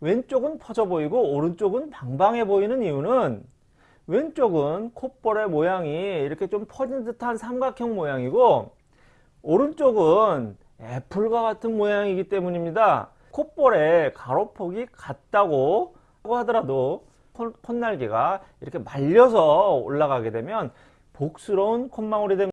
왼쪽은 퍼져 보이고 오른쪽은 방방해 보이는 이유는 왼쪽은 콧볼의 모양이 이렇게 좀 퍼진 듯한 삼각형 모양이고 오른쪽은 애플과 같은 모양이기 때문입니다. 콧볼의 가로폭이 같다고 하더라도 콧날개가 이렇게 말려서 올라가게 되면 복스러운 콧망울이 됩니다.